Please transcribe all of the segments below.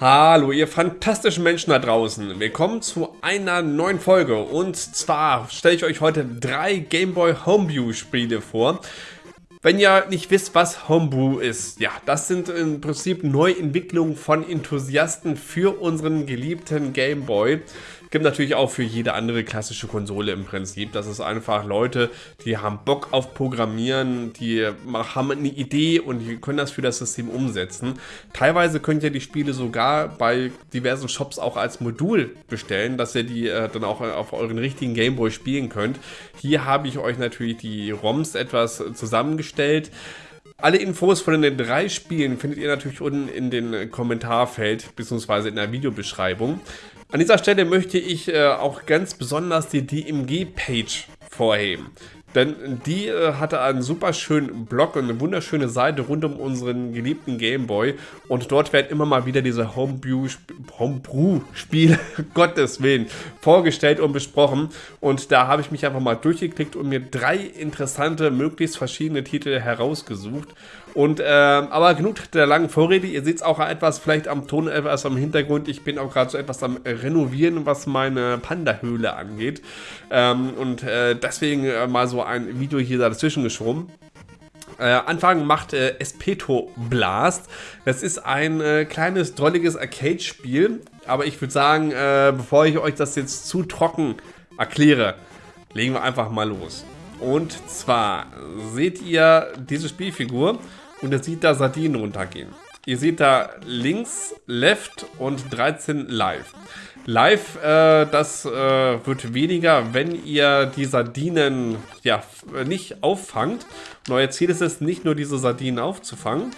Hallo, ihr fantastischen Menschen da draußen. Willkommen zu einer neuen Folge. Und zwar stelle ich euch heute drei Game Boy Homebrew Spiele vor. Wenn ihr nicht wisst, was Homebrew ist, ja, das sind im Prinzip Neuentwicklungen von Enthusiasten für unseren geliebten Game Boy. Gibt natürlich auch für jede andere klassische Konsole im Prinzip. Das ist einfach Leute, die haben Bock auf Programmieren, die haben eine Idee und die können das für das System umsetzen. Teilweise könnt ihr die Spiele sogar bei diversen Shops auch als Modul bestellen, dass ihr die äh, dann auch auf euren richtigen Gameboy spielen könnt. Hier habe ich euch natürlich die ROMs etwas zusammengestellt. Alle Infos von den drei Spielen findet ihr natürlich unten in den Kommentarfeld bzw. in der Videobeschreibung. An dieser Stelle möchte ich äh, auch ganz besonders die DMG-Page vorheben. Denn die äh, hatte einen super schönen Blog und eine wunderschöne Seite rund um unseren geliebten Gameboy. Und dort werden immer mal wieder diese Homebrew-Spiele, Gottes Willen, vorgestellt und besprochen. Und da habe ich mich einfach mal durchgeklickt und mir drei interessante, möglichst verschiedene Titel herausgesucht. Und, äh, aber genug der langen Vorrede. Ihr seht es auch etwas vielleicht am Ton, etwas am Hintergrund. Ich bin auch gerade so etwas am Renovieren, was meine Panda-Höhle angeht. Ähm, und äh, deswegen äh, mal so ein Video hier dazwischen geschoben. Äh, Anfang macht äh, Espeto Blast. Das ist ein äh, kleines, drolliges Arcade-Spiel. Aber ich würde sagen, äh, bevor ich euch das jetzt zu trocken erkläre, legen wir einfach mal los. Und zwar seht ihr diese Spielfigur und ihr seht da Sardinen runtergehen. Ihr seht da links, left und 13 live. Live, äh, das äh, wird weniger, wenn ihr die Sardinen ja, nicht auffangt. Und euer Ziel ist es, nicht nur diese Sardinen aufzufangen,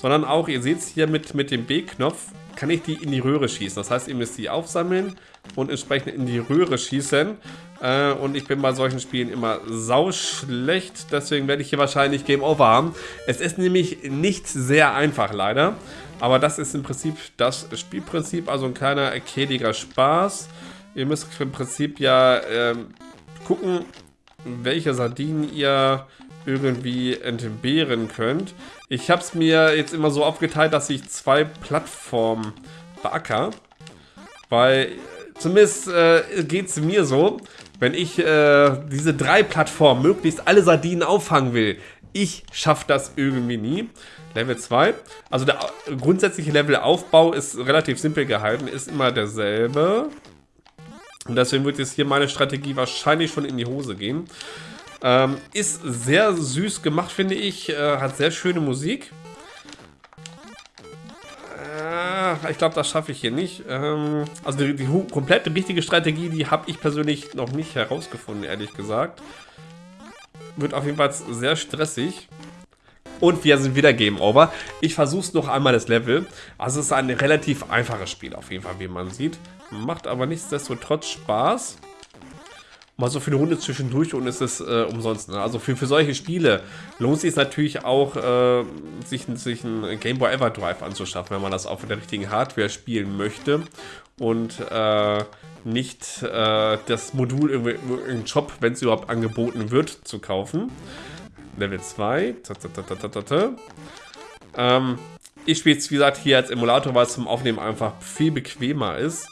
sondern auch, ihr seht es hier mit, mit dem B-Knopf, kann ich die in die Röhre schießen. Das heißt, ihr müsst die aufsammeln und entsprechend in die Röhre schießen. Äh, und ich bin bei solchen Spielen immer sau schlecht, deswegen werde ich hier wahrscheinlich Game Over haben. Es ist nämlich nicht sehr einfach leider, aber das ist im Prinzip das Spielprinzip, also ein kleiner arcadiger Spaß. Ihr müsst im Prinzip ja äh, gucken, welche Sardinen ihr irgendwie entbehren könnt. Ich habe es mir jetzt immer so aufgeteilt, dass ich zwei Plattformen beacker, weil zumindest äh, geht es mir so, wenn ich äh, diese drei Plattformen möglichst alle Sardinen auffangen will, ich schaffe das irgendwie nie. Level 2. Also der grundsätzliche Levelaufbau ist relativ simpel gehalten, ist immer derselbe. Und deswegen wird jetzt hier meine Strategie wahrscheinlich schon in die Hose gehen. Ähm, ist sehr süß gemacht, finde ich. Äh, hat sehr schöne Musik. ich glaube, das schaffe ich hier nicht. Ähm, also die, die komplett richtige Strategie, die habe ich persönlich noch nicht herausgefunden, ehrlich gesagt. Wird auf jeden Fall sehr stressig. Und wir sind wieder Game Over. Ich versuche es noch einmal das Level. Also es ist ein relativ einfaches Spiel auf jeden Fall, wie man sieht. Macht aber nichtsdestotrotz Spaß mal so für eine Runde zwischendurch und ist es äh, umsonst. Ne? Also für, für solche Spiele lohnt es sich natürlich auch, äh, sich, sich ein Game Boy Everdrive anzuschaffen, wenn man das auf der richtigen Hardware spielen möchte und äh, nicht äh, das Modul im Shop, wenn es überhaupt angeboten wird, zu kaufen. Level 2. Ähm, ich spiele es, wie gesagt, hier als Emulator, weil es zum Aufnehmen einfach viel bequemer ist.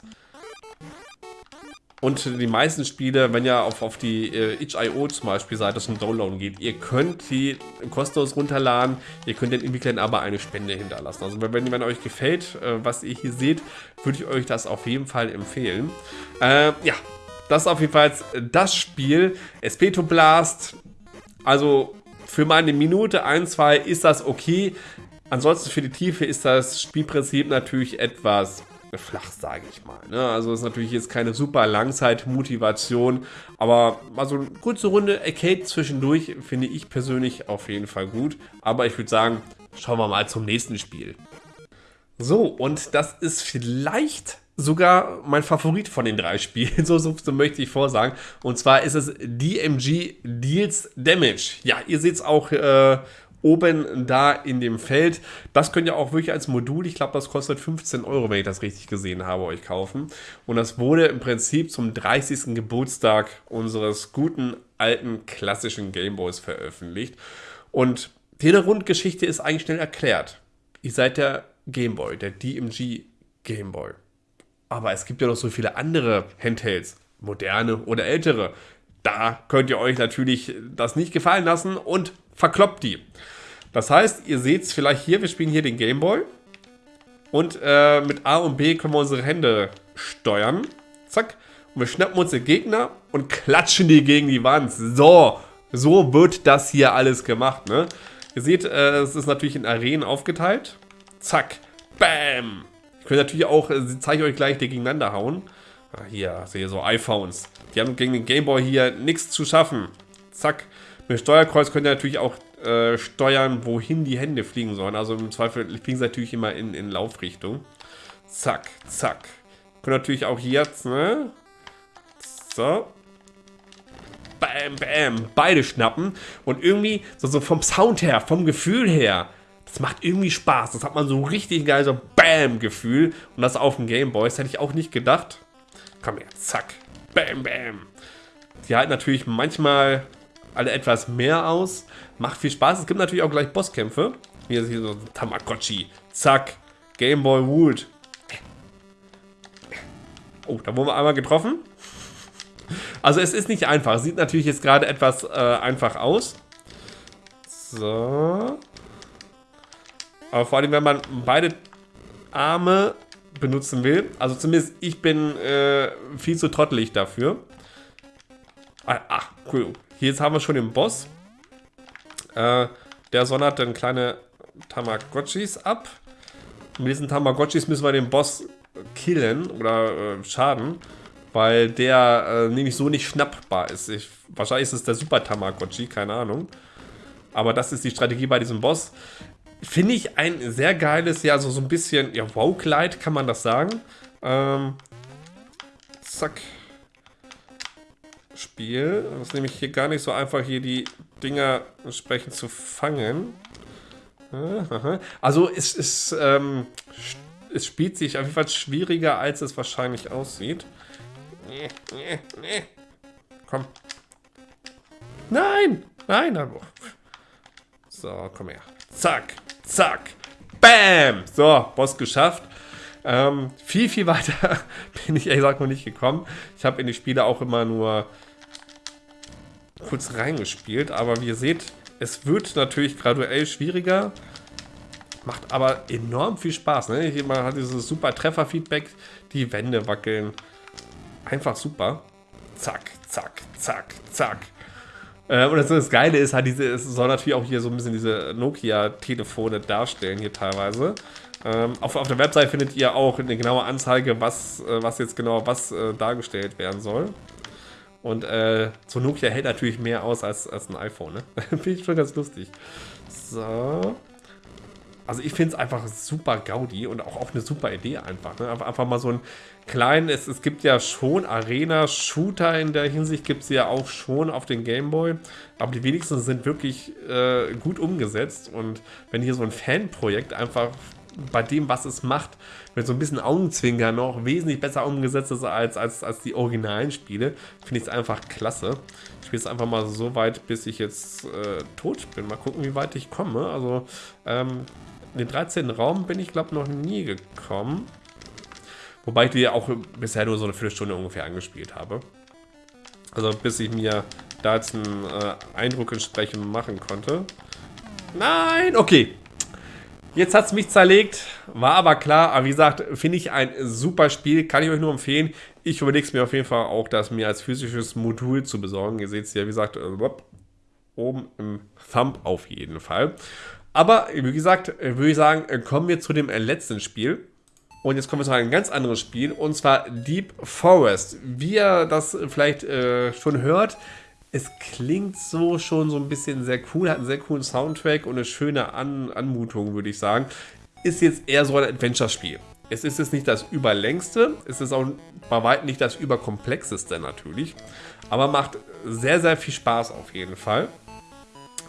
Und die meisten Spiele, wenn ihr auf, auf die äh, itch.io zum Beispiel Seite zum Downloaden geht, ihr könnt die kostenlos runterladen, ihr könnt den Entwicklern aber eine Spende hinterlassen. Also wenn, wenn euch gefällt, äh, was ihr hier seht, würde ich euch das auf jeden Fall empfehlen. Äh, ja, das ist auf jeden Fall das Spiel. Espeto Blast, also für meine Minute 1, 2 ist das okay. Ansonsten für die Tiefe ist das Spielprinzip natürlich etwas flach, sage ich mal. Ne? Also ist natürlich jetzt keine super Langzeitmotivation, aber mal so eine kurze Runde Arcade zwischendurch finde ich persönlich auf jeden Fall gut. Aber ich würde sagen, schauen wir mal zum nächsten Spiel. So, und das ist vielleicht sogar mein Favorit von den drei Spielen, so, so, so, möchte ich vorsagen. Und zwar ist es DMG Deals Damage. Ja, ihr seht es auch äh, oben da in dem Feld. Das könnt ihr auch wirklich als Modul, ich glaube, das kostet 15 Euro, wenn ich das richtig gesehen habe, euch kaufen. Und das wurde im Prinzip zum 30. Geburtstag unseres guten, alten, klassischen Gameboys veröffentlicht. Und die Grundgeschichte ist eigentlich schnell erklärt. Ihr seid der Gameboy, der DMG Gameboy. Aber es gibt ja noch so viele andere Handhelds, moderne oder ältere. Da könnt ihr euch natürlich das nicht gefallen lassen und verkloppt die. Das heißt, ihr seht es vielleicht hier, wir spielen hier den Gameboy. Und äh, mit A und B können wir unsere Hände steuern. Zack. Und wir schnappen uns den Gegner und klatschen die gegen die Wand. So, so wird das hier alles gemacht. Ne? Ihr seht, äh, es ist natürlich in Arenen aufgeteilt. Zack. Bam. Ich könnte natürlich auch, äh, zeige ich euch gleich, die gegeneinander hauen. Hier, sehe so iPhones. Die haben gegen den Gameboy hier nichts zu schaffen. Zack. Mit Steuerkreuz könnt ihr natürlich auch äh, steuern, wohin die Hände fliegen sollen. Also im Zweifel fliegen sie natürlich immer in, in Laufrichtung. Zack, zack. Können natürlich auch jetzt, ne? So. Bam, bam. Beide schnappen. Und irgendwie, so, so vom Sound her, vom Gefühl her, das macht irgendwie Spaß. Das hat man so richtig geil, so Bam-Gefühl. Und das auf dem Gameboy. Das hätte ich auch nicht gedacht. Komm her, zack. Bam, bam. Die halten natürlich manchmal alle etwas mehr aus. Macht viel Spaß. Es gibt natürlich auch gleich Bosskämpfe. Hier ist hier so Tamagotchi. Zack. Gameboy Wood. Oh, da wurden wir einmal getroffen. Also es ist nicht einfach. Sieht natürlich jetzt gerade etwas äh, einfach aus. So. Aber vor allem, wenn man beide Arme benutzen will. Also zumindest ich bin äh, viel zu trottelig dafür. Ah, ach, cool. Hier jetzt haben wir schon den Boss. Äh, der sondert dann kleine Tamagotchis ab. Mit diesen Tamagotchis müssen wir den Boss killen oder äh, schaden, weil der äh, nämlich so nicht schnappbar ist. Ich, wahrscheinlich ist es der Super Tamagotchi, keine Ahnung. Aber das ist die Strategie bei diesem Boss. Finde ich ein sehr geiles, ja, so, so ein bisschen, ja, Wow-Kleid kann man das sagen. Ähm, zack. Spiel. Das ist nämlich hier gar nicht so einfach, hier die Dinger entsprechend zu fangen. Also es ist, ähm, es spielt sich auf jeden Fall schwieriger, als es wahrscheinlich aussieht. Komm. Nein! Nein! So, komm her. Zack, zack, bam! So, Boss geschafft. Ähm, viel, viel weiter bin ich ehrlich gesagt noch nicht gekommen. Ich habe in die Spiele auch immer nur kurz reingespielt, aber wie ihr seht, es wird natürlich graduell schwieriger, macht aber enorm viel Spaß. Ne? Man hat dieses super Treffer-Feedback, die Wände wackeln, einfach super. Zack, zack, zack, zack. Äh, und das, das Geile ist halt, diese, es soll natürlich auch hier so ein bisschen diese Nokia-Telefone darstellen hier teilweise. Ähm, auf, auf der Website findet ihr auch eine genaue Anzeige, was, äh, was jetzt genau was äh, dargestellt werden soll. Und äh, so Nokia hält natürlich mehr aus als, als ein iPhone, ne? Finde ich schon ganz lustig. So. Also ich finde es einfach super Gaudi und auch, auch eine super Idee einfach. Ne? Einfach, einfach mal so ein kleinen, es, es gibt ja schon Arena-Shooter in der Hinsicht, gibt es ja auch schon auf den Gameboy. Aber die wenigsten sind wirklich äh, gut umgesetzt. Und wenn hier so ein Fanprojekt einfach bei dem, was es macht, mit so ein bisschen Augenzwinger noch wesentlich besser umgesetzt ist als, als, als die originalen Spiele, finde ich es einfach klasse. Ich spiele es einfach mal so weit, bis ich jetzt äh, tot bin. Mal gucken, wie weit ich komme. Also, ähm, in den 13. Raum bin ich, glaube noch nie gekommen. Wobei ich die auch bisher nur so eine Viertelstunde ungefähr angespielt habe. Also bis ich mir da jetzt einen äh, Eindruck entsprechend machen konnte. Nein, okay. Jetzt hat es mich zerlegt, war aber klar. Aber wie gesagt, finde ich ein super Spiel, kann ich euch nur empfehlen. Ich überlege es mir auf jeden Fall auch, das mir als physisches Modul zu besorgen. Ihr seht es ja, wie gesagt, äh, oben im Thumb auf jeden Fall. Aber wie gesagt, würde ich sagen, kommen wir zu dem letzten Spiel. Und jetzt kommen wir zu einem ganz anderen Spiel, und zwar Deep Forest. Wie ihr das vielleicht äh, schon hört, es klingt so schon so ein bisschen sehr cool, hat einen sehr coolen Soundtrack und eine schöne An Anmutung, würde ich sagen. Ist jetzt eher so ein Adventure-Spiel. Es ist jetzt nicht das überlängste, es ist auch bei weitem nicht das überkomplexeste natürlich, aber macht sehr, sehr viel Spaß auf jeden Fall.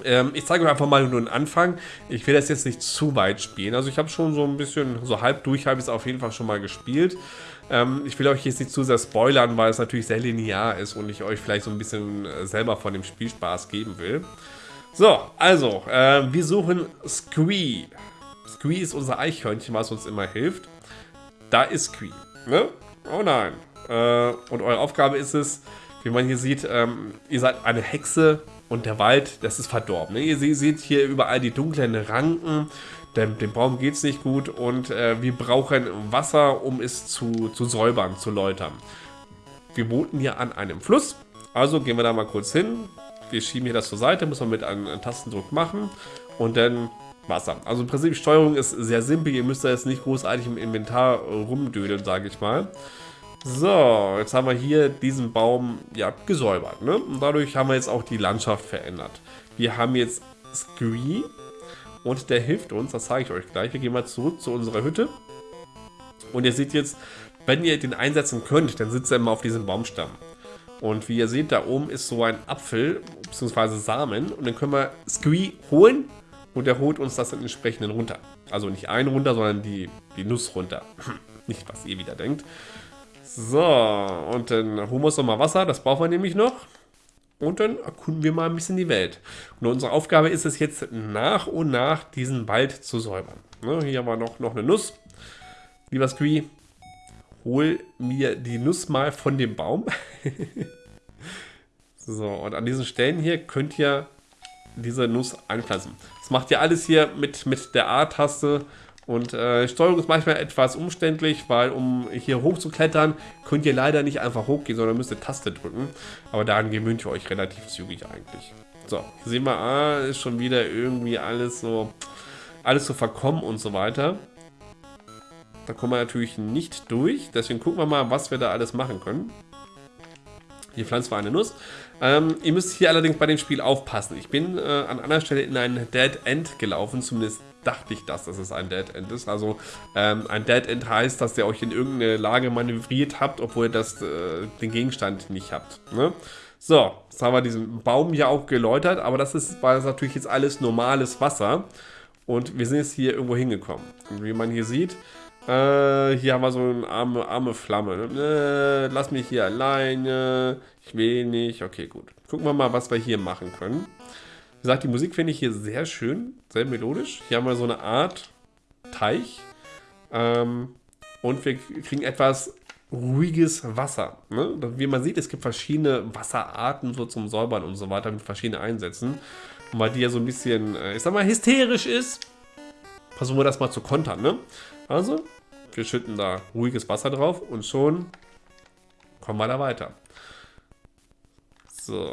Ähm, ich zeige euch einfach mal nur den Anfang. Ich will das jetzt nicht zu weit spielen. Also ich habe schon so ein bisschen, so halb durch habe ich es auf jeden Fall schon mal gespielt. Ähm, ich will euch jetzt nicht zu sehr spoilern, weil es natürlich sehr linear ist und ich euch vielleicht so ein bisschen äh, selber von dem Spielspaß geben will. So, also, äh, wir suchen Squee. Squee ist unser Eichhörnchen, was uns immer hilft. da ist Queen. Ne? Oh nein. Äh, und eure Aufgabe ist es, wie man hier sieht, ähm, ihr seid eine Hexe und der Wald, das ist verdorben. Ne? Ihr seht hier überall die dunklen Ranken, dem, dem Baum geht es nicht gut und äh, wir brauchen Wasser, um es zu, zu säubern, zu läutern. Wir wohnten hier an einem Fluss, also gehen wir da mal kurz hin. Wir schieben hier das zur Seite, muss man mit einem, einem Tastendruck machen und dann Wasser. Also im Prinzip, die Steuerung ist sehr simpel. Ihr müsst da jetzt nicht großartig im Inventar rumdödeln, sage ich mal. So, jetzt haben wir hier diesen Baum ja gesäubert. Ne? Und dadurch haben wir jetzt auch die Landschaft verändert. Wir haben jetzt Scree und der hilft uns, das zeige ich euch gleich. Wir gehen mal zurück zu unserer Hütte. Und ihr seht jetzt, wenn ihr den einsetzen könnt, dann sitzt er immer auf diesem Baumstamm. Und wie ihr seht, da oben ist so ein Apfel, bzw. Samen. Und dann können wir Scree holen und er holt uns das dann entsprechend runter. Also nicht einen runter, sondern die, die Nuss runter. nicht, was ihr wieder denkt. So, und dann holen wir uns nochmal Wasser, das brauchen wir nämlich noch. Und dann erkunden wir mal ein bisschen die Welt. Und unsere Aufgabe ist es jetzt nach und nach diesen Wald zu säubern. Ne, hier haben wir noch, noch eine Nuss. Lieber Scree, hol mir die Nuss mal von dem Baum. so, und an diesen Stellen hier könnt ihr diese Nuss einpflanzen. Das macht ihr alles hier mit, mit der A-Taste und äh, Steuerung ist manchmal etwas umständlich, weil um hier hoch zu klettern, könnt ihr leider nicht einfach hochgehen, sondern müsst ihr Taste drücken. Aber daran gewöhnt ihr euch relativ zügig eigentlich. So, hier sehen wir, ah, ist schon wieder irgendwie alles so, alles so verkommen und so weiter. Da kommen wir natürlich nicht durch, deswegen gucken wir mal, was wir da alles machen können. Hier pflanzen wir eine Nuss. Ähm, ihr müsst hier allerdings bei dem Spiel aufpassen. Ich bin äh, an einer Stelle in ein Dead End gelaufen, zumindest dachte ich das, dass es ein Dead End ist. Also ähm, ein Dead End heißt, dass ihr euch in irgendeine Lage manövriert habt, obwohl ihr das, äh, den Gegenstand nicht habt. Ne? So, jetzt haben wir diesen Baum hier auch geläutert, aber das ist, war das natürlich jetzt alles normales Wasser. Und wir sind jetzt hier irgendwo hingekommen. Und wie man hier sieht, äh, hier haben wir so eine arme, arme Flamme. Ne? Äh, lass mich hier alleine. Ich will nicht. Okay, gut. Gucken wir mal, was wir hier machen können. Wie gesagt, die Musik finde ich hier sehr schön, sehr melodisch. Hier haben wir so eine Art Teich. Ähm, und wir kriegen etwas ruhiges Wasser. Ne? Wie man sieht, es gibt verschiedene Wasserarten so zum Säubern und so weiter mit verschiedenen Einsätzen. Und weil die ja so ein bisschen, äh, ich sag mal, hysterisch ist, versuchen wir das mal zu kontern. Ne? Also, wir schütten da ruhiges Wasser drauf und schon kommen wir da weiter. So,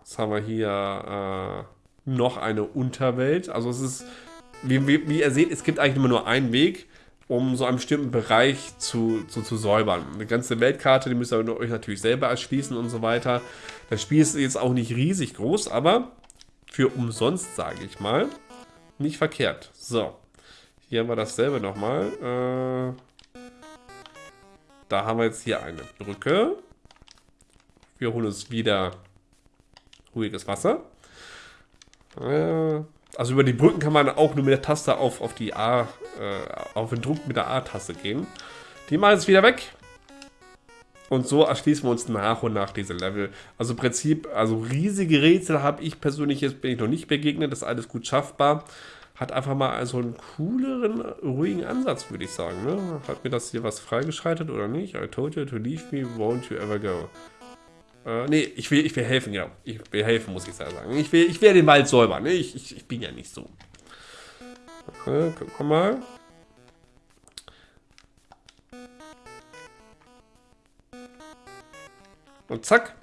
jetzt haben wir hier äh, noch eine Unterwelt. Also es ist, wie, wie, wie, ihr seht, es gibt eigentlich immer nur einen Weg, um so einen bestimmten Bereich zu, zu, zu säubern. Eine ganze Weltkarte, die müsst ihr euch natürlich selber erschließen und so weiter. Das Spiel ist jetzt auch nicht riesig groß, aber für umsonst, sage ich mal, nicht verkehrt. So, hier haben wir dasselbe nochmal. Äh, da haben wir jetzt hier eine Brücke. Wir holen uns wieder ruhiges Wasser. Äh, also über die Brücken kann man auch nur mit der Taste auf, auf die A, äh, auf den Druck mit der A-Taste gehen. Die machen jetzt wieder weg. Und so erschließen wir uns nach und nach diese Level. Also im Prinzip, also riesige Rätsel habe ich persönlich jetzt bin ich noch nicht begegnet. Das ist alles gut schaffbar. Hat einfach mal so einen cooleren, ruhigen Ansatz, würde ich sagen. Ne? Hat mir das hier was freigeschaltet oder nicht? I told you to leave me, won't you ever go? Äh, nee, ich will, ich will helfen, ja. Ich will helfen, muss ich sagen. Ich will, ich will den Wald säubern. Ne? Ich, ich, ich bin ja nicht so. Okay, wir mal. Und zack,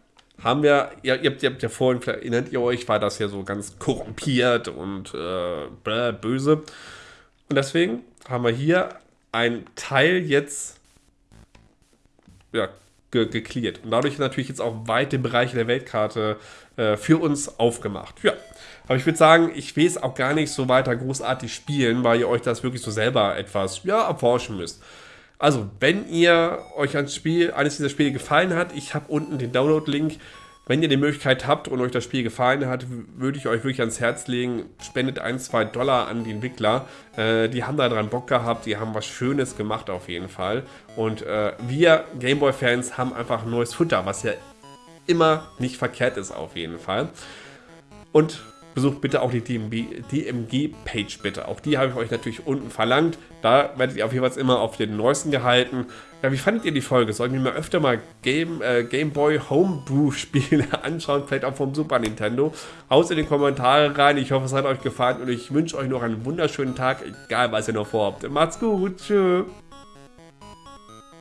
haben wir, ihr, ihr, habt, ihr habt ja vorhin, erinnert ihr euch, war das ja so ganz korrumpiert und äh, böse. Und deswegen haben wir hier ein Teil jetzt ja, ge geklärt. Und dadurch natürlich jetzt auch weite Bereiche der Weltkarte äh, für uns aufgemacht. Ja. Aber ich würde sagen, ich will es auch gar nicht so weiter großartig spielen, weil ihr euch das wirklich so selber etwas ja, erforschen müsst. Also, wenn ihr euch ein Spiel, eines dieser Spiele gefallen hat, ich habe unten den Download-Link. Wenn ihr die Möglichkeit habt und euch das Spiel gefallen hat, würde ich euch wirklich ans Herz legen, spendet ein, zwei Dollar an die Entwickler. Äh, die haben da dran Bock gehabt, die haben was Schönes gemacht auf jeden Fall. Und äh, wir Gameboy-Fans haben einfach neues Futter, was ja immer nicht verkehrt ist auf jeden Fall. Und besucht bitte auch die DMG-Page bitte. Auch die habe ich euch natürlich unten verlangt. Da werdet ihr auf jeden Fall immer auf den neuesten gehalten. Ja, wie fandet ihr die Folge? Sollten wir mal öfter mal Game, äh, Game Boy Homebrew-Spiele anschauen, vielleicht auch vom Super Nintendo? Haut in die Kommentare rein. Ich hoffe, es hat euch gefallen und ich wünsche euch noch einen wunderschönen Tag, egal was ihr noch vorhabt. Macht's gut. Tschüss.